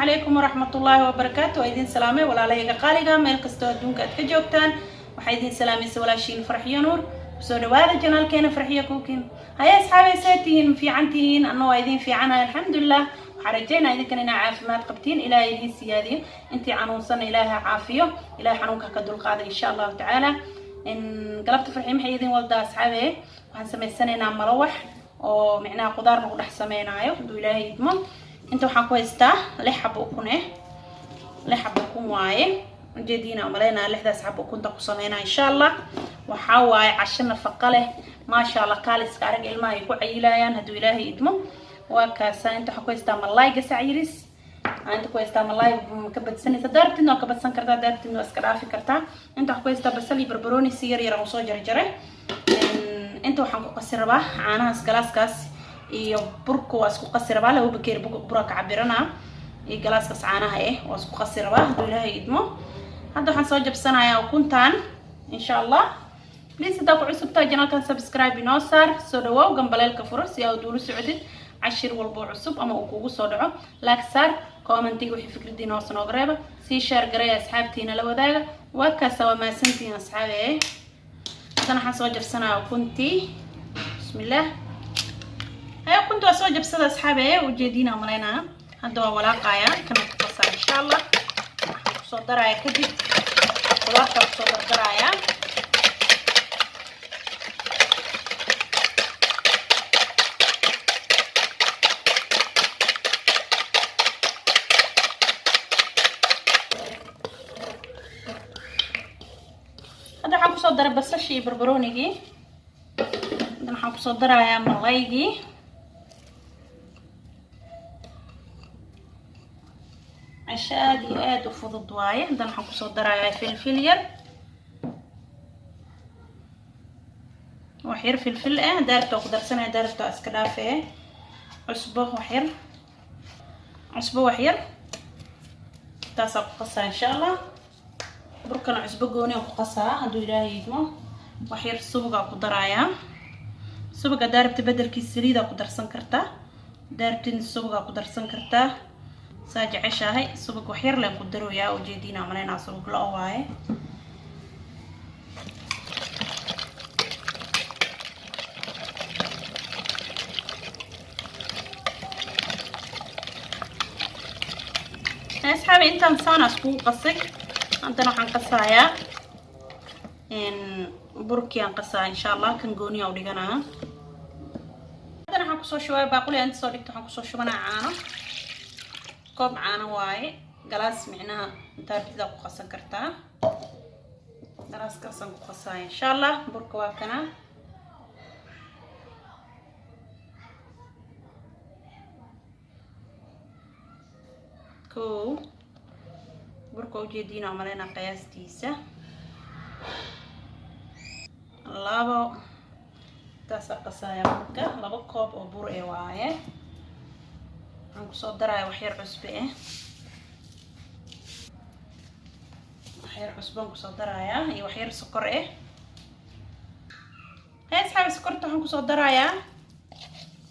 calaykum waraxmatullaahi wabarakaatu waa idin salaamay walaalahayga qaaliga meel kastoo adduunka aad ka joogtaan. Waxaa idin salaamaysa walaashiin farxiyo nuur. Kusoo dhawaada janaalkeena farxiyo kuukin haya asxaabay see tihiin fiican tihiin anna waa idin fiicanahay alxamdulilah waxaa rajaynaa idinkan inaa caafimaad qabtiin ilaahay idiin siyaadiyo. Intii xanuunsanna ilaaha caafiyo. Ilahay xanuunka ka dulqaada insha allahu tacaala. Galabta farxiyo maxay idin waldaa asxaabe? Waxaan samaysanaynaa malawax oo micnaha qudaar lagu dhex sameynaayo. Hadduu ilaahay idmo inta waxaan ku haystaa lix xabo ukun eh. Lix xabo ukun waaye ujeediina umaleynaa lixdaas xabo ukunta ku sameynaa insha allah waxaa waaye casho nafaqa leh. Maasha allah kaaliska arag ilmaha ay ku cayilayaan hadduu ilaahay idmo. Waa kaasa inta waxaan ku haystaa malaay gasac yiris inta ku haystaa malaay ka badsanaysa. Daarabtidna waa ka badsan kartaa daarabtidna waa iska dhaafi kartaa. Inta waxaan ku haystaa basal iyo barbarooni si yar yar u soo jarjaray inta waxaan ku qasi rabaa caanahaas galaaskaas iyo burka waa isku qasi rabaa laba bakeer bura ka iyo galaaskaas caanaha eh waa isku qasi rabaa ilaahay idmo. Hadda waxaan soo jabsanayaa ukuntan insha allah please haddaa ku cusubtaa janalkan subscribe inoo saar soo dhawow gambaleelka furo si aad uula socotid cashir walbo cusub ama uu kugu soo dhaco. Laag saar commentiga wixii fikradiina hoos nooga reeba sii sheer garay asxaabtiina la wadaaga. Waa kaasa waa mahadsantihiin asxaabe haddana waxaan soo jabsanayaa ukuntii. Bismillaah waa soo jabsada asxaabe ujeediina malaynaa hadda waa walaaqayaa kana ku qasaa insha allah waxaan ku soo darayaa kadib qudaarta ku soo dardarayaa hadda waxaan ku soo daray basashii iyo barbaroonigii haddan waxaan ku soo darayaa casho aada iyo aada u fudud waaye haddan waxaan ku soo darayaa filfil yar wax yar filfil ah daarabta waa ku darsanaya daarabta waa iska dhaafe cusbo wax yar cusbo wax yar taasaa ku qasaa insha allah burkana cusbo gooni aan ku qasaa hadduu ilaahay idmo wax yar subagaa ku darayaa subaga daarabta bedelkiisa saliidaa ku darsan kartaa daarabtina subagaa ku darsan kartaa saa jeceshahay subag wax yar leen ku darooyaa ujeediina malaynaa subag la-o waaye. Asxaabi intaan saana iskugu qasay. Haddana waxaan qasayaa burkii aan qasaa insha allah kan gooniya u dhiganaa haddana waxaan ku soo shubaya baaquli aan inta soo dhigto waxaan ku soo shubanaa caano koob caano waaye. Galaas micnaha daartidaa ku qasan kartaa. Galaaskaasaan ku qasaaya insha allah burka waa kanaa kow burka ujeediina umaleynaa qiyaastiisa. Labo taasaa qasaaya burka. Laba koob oo bur ee waaye waxaan ku soo daraya waxyar cusbe ah waxyar cusbaan ku soo darayaa iyo waxyar sokor ah hay asxaabi sokorta waxaan ku soo darayaa.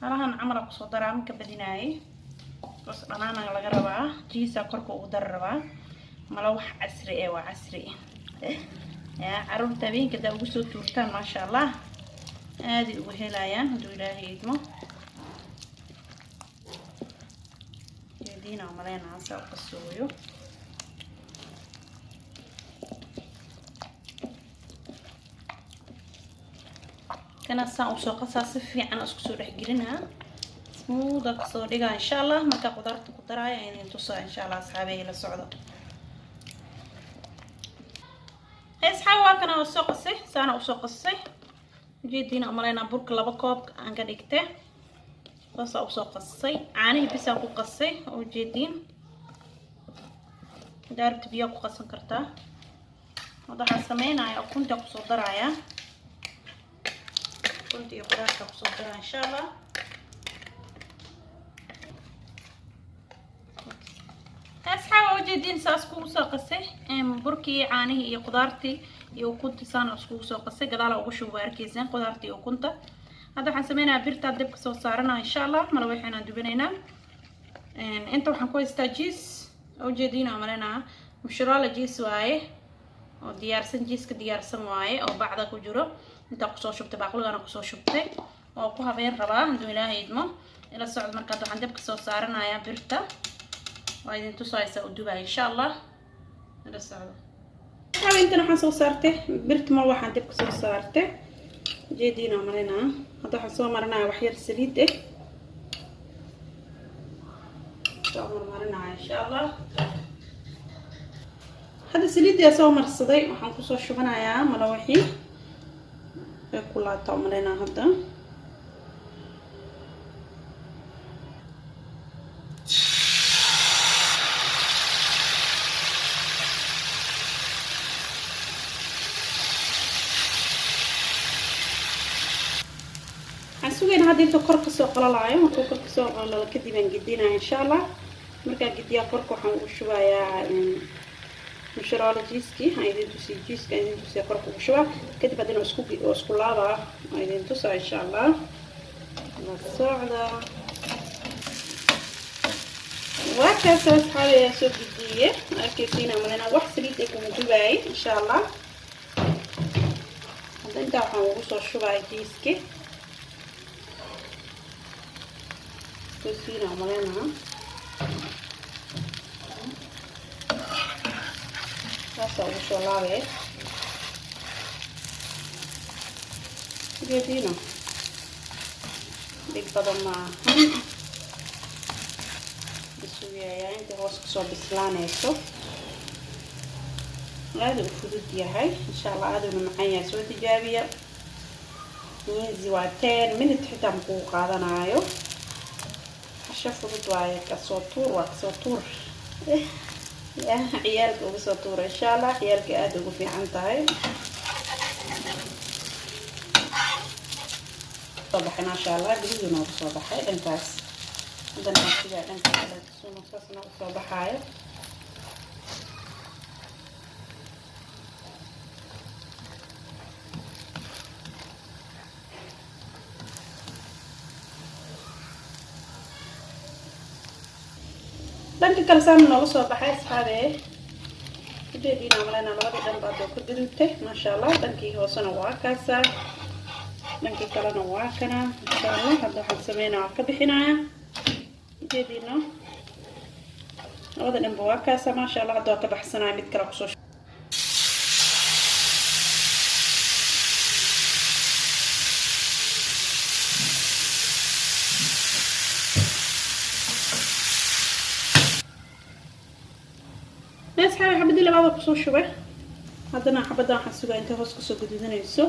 Halahan camala ku soo daraa minka badinaayay bas dhanaana laga rabaa. Jiisaa korka ugu dari rabaa. Mala wax casri eh waa casri ya carruurta habeenka daa ugu soo tuurtaan maasha allah. Aaday ugu helayaan hadduu ilaahay idmo jeediina maleynaha saa u qasooyo kana saan u soo qasaa si fiican isku soo dhexgelinaa smuuda ka soo dhigaa insha allah markaa qudaarta ku daraaya idin tusaa insha allah asxaabeey la socdo. Asxaabi waa kana u soo qasay? Saana u soo qasay? Ujeediina umaleynaa burka laba koob aan ka dhigtay saasaa u soo qasay caanihii bisaan ku qasay ujeediin daarabta biyaa ku qasan kartaa waxaan sameynaya ukunta ku soo daraya ukunta iyo qudaarta ku soo daraya insha allah asxaaba ujeediin saas kugu soo qasay burkii caanihii iyo qudaartii iyo ukuntii saana iskugu soo qasay gadaala ugu shuba arkaysaan qudaartii ukunta hadda waxaan sameynayaa birtaa dabka soo saaranaa insha allah mala waxaynaan dubinaynaa inta waxaan ku haystaa jiis. Ujeediina malinaa mushrola jiis waaye oo diyaarsan jiiska diyaarsan waaye oo bacda ku jiro. Intaa ku soo shubtay baaquligana ku soo shubtay. Oo ku habeen rabaa hadduu ilaahay idmo. Ila socdo markaad waxaan dabka soo saaranayaa birta. Waa idin tusaysa u dubaya insha allah ila socdo intan waxaan soo saartay. Birta mar waxaan dabka soo saartay jeediina marinaa hadda waxaan soo marinaya waxyar saliid eh. Soo marmarinaya insha allah hadda saliiddaa soo marsaday. Waxaan ku soo shubanayaa malawaxii way ku laabtaa umaleynaa hadda hadda inta kor ka soo qalalaayo markuu kor ka soo qalalo kadib aan gedinaya insha allah markaa gediyaa korka waxaan ugu shubayaa mushrola jiiski aan idin tusiy jiiska aan idin tusiya korka ugu shubaa. Kadib haddana isku isku laabaa aan idin tusaa insha allah la socda. Waa kaasa asxaabi ayaa soo gediye arkaysiina malena wax saliid ay kuma dubaayay insha allah hadda intaa waxaan ugu soo shubaya jiiski tusiina malena saasa ugu soo laabee geediina dhig badan maahan isugayaa intii hoos ka soo bislaanayso aada u fudud yahay insha allah aaduna macaan yahay soo tijaabiya miizi waa ten minute xitaa makuu qaadanaayo hasho fudud waaye ka soo tuur waa ka soo tuur. Ciyaalka uga soo tuura insha allah ciyaalka aada ugu fiican tahay. Soo baxay maasha allah gudihii noogu soo baxay dhankaas. Haddana asigaa dhanka kale suna saasna u soo baxaayo dhanka kale saana nooga soo baxay asxaabe ujeediina malena labadii dhan baad oo ka gudubtay maasha allah dhankii hoosena waa kaasaa dhankii kalena waa kana. Insha allah hadda waxaan sameynaa waa ka bixinaya ujeediina labada dhanba waa kaasa maasha allah hadda waa ka baxsanaya mid kale ku soo labaada ku soo shubay. Haddana xabaddan waxaan sugaa intay hoos ka soo gaduudanayso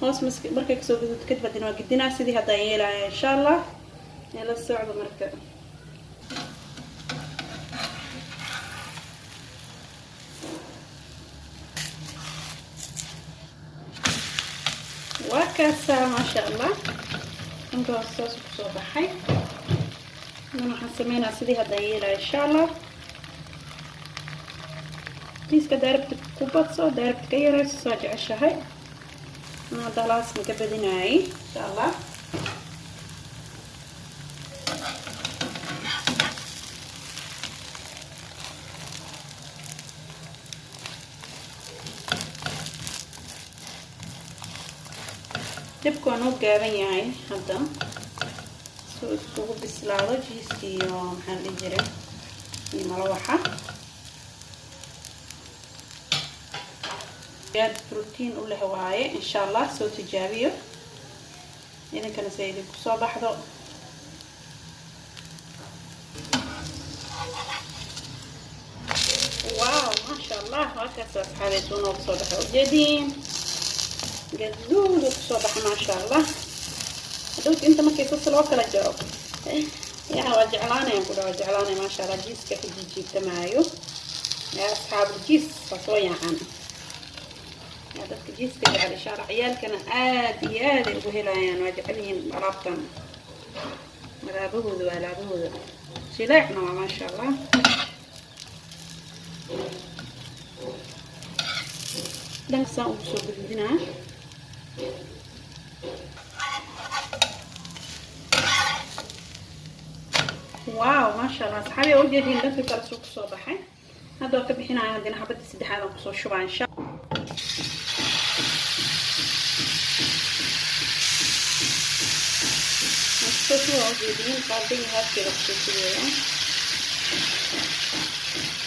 hoos markay ka soo gaduudto kadib haddana waa gedinaa sidii haddaan yeelaya insha allah ee la socdo marka. Waa kaasaa maasha allah dhanka hoos saas ku soo baxay. Haddana waxaan sameynaa sidii haddaan yeelaya insha allah jiiska daarabta ku badso daarabta ka yarayso soo jeceshahay ana dalaasma ka badinaayay insha allah dabku waa noo gaaban yahay hadda suu iskugu bislaado jiiska iyo maxaan dhihi jiray iyo malawaxa aad brotiin u leh waaye insha allah soo tijaabiyo. Idinkana se idinku soo baxdo. Wow maasha allah halkaas asxaabeed uu noogu soo baxay ujeediin gaduudu ku soo baxay maasha allah hadhowta inta markay sasa loo kala jaro. Yaa waa jeclaanayaan ku dhawa jeclaanaya maasha allah jiiska ka jiijiibtamaayo yaa asxaabul jiis waa soo yaacan yaa dadka jiiska jecel insha allah ciyaalkana aad iyo aad ay ugu helayaan. Waa jecel yihiin alaabtan alaabahooda waa alaabahooda jileecna waa maasha allah dhankasaan ugu soo gududinaa waaw maasha allah asxaabi oo ujeediin dhanka kale suu ku soo baxay. Hadda waa ka bixinaya haddana xabadda saddexaad ku soo shubaa insha ku soo waa ujeediin qaadadii haafkeeda ku soo shubeeya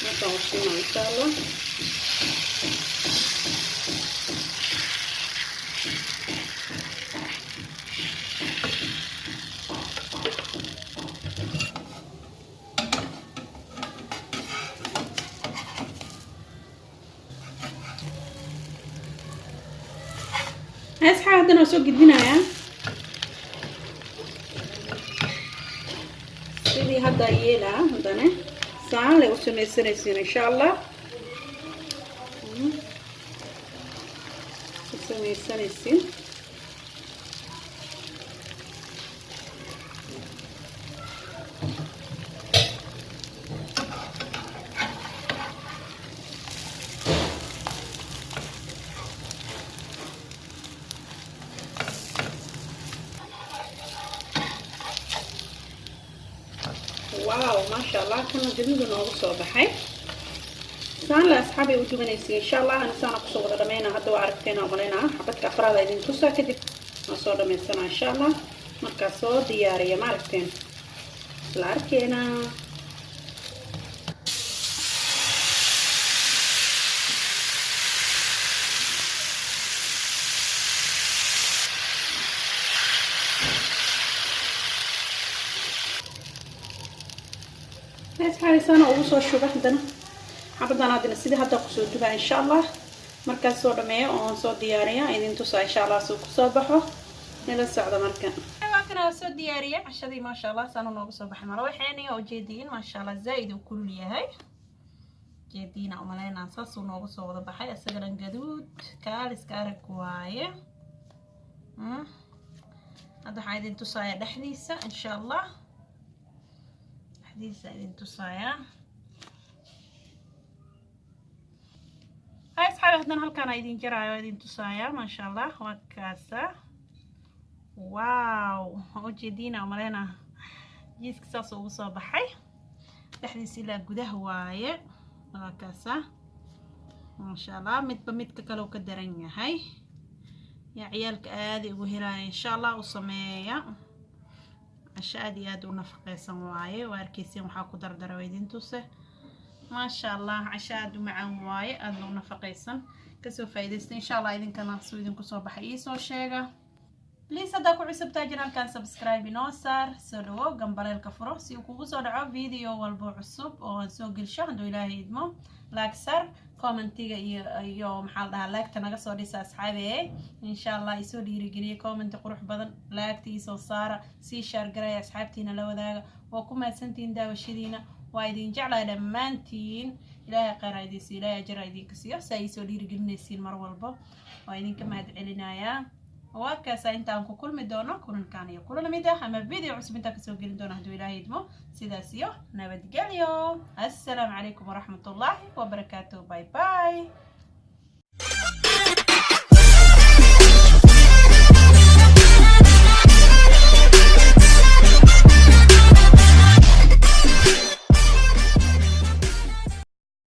markaan ushiima insha allah asxaab yeelaa haddana saan lay u samaysanaysiin insha allah u samaysanaysiin waaw maasha allah kana gaduuda noogu soo baxay. Saan le asxaab ay u dubanaysa insha allah ani saana ku soo wada dhamayna hadda waa aragteena umalaynaa xabadka afraada idin tusaa kadib waan soo dhamaysana insha allah markaa soo diyaariya ma aragteen. Isla asxaabisaana ugu soo shuba haddana. Xabadan haddana sidii hadda ku soo dubaa insha allah markaas soo dhameeyo oon soo diyaariya idin tusaa insha allah suu ku soo baxo. Nila socda marka. Waa soo diyaariya cashadii maasha allah saana noogu soo baxay mala waxeeni oo jeediin maasha allah zaa-id uu kulul yahay. Jeediina umaleynaa saasuu noogu soo wada baxay isagana gaduud kaaliska arag waaye. Hadda waxaan idin tusaaya dhexdiisa insha allah dhexdiisa idin tusaaya hay asxaabi haddana halkaan idin jaraayo idin tusaaya maasha allah waa kaasa wow. Ujeediina umaleyna jiiska saas ugu soo baxay dhexdiisa ilaa gudaha waaye waa kaasa maasha allah midba midka kale uu ka daran yahay yaa ciyaalka aaday ugu helaya insha allah u sameeya casho aad iyo aad u nafaqeysan waaye waa arkeysin waxaa ku dardara idin maasha allah casho aad u macaan waaye aadna u nafaqeysan. Kasoo faa'iidaysta insha allah idinkana suu idinku soo baxay. Iisoo sheega bliis haddaa ku cusubtaa janaalkan subscribe inoo saar soo dhawo gambaleelka furo si uu kugu soo dhaco video walbo cusub oo aan soo gelsho hadduu ilaahay idmo. Laag sar commentiga iyo maxaa la dhahaa laagta naga soo dhisa asxaabi e insha allah isoo dhiirigeliya commenti qurux badan laagta iisoo saara sii shaargaraya asxaabtiina la wadaaga waa ku mahadsantihiin daawashadiina. Waa idin jeclaa dhammaantiin. Ilaahay kheyra idiinsi ilaahay ajara idinka siiyo si ay isoo dhiirigelinaysiin mar walbo. Waa idinka mahad waa kaasa intaan ku kulmi doono kulankan iyo kulan mid ah ama video cusub intaan ka soo gelin doono hadduu ilaahay idmo. Sidaas iyo nabadgelyo. Assalaamu calaykum waraxmatullaahi wabarakaatuh bye bye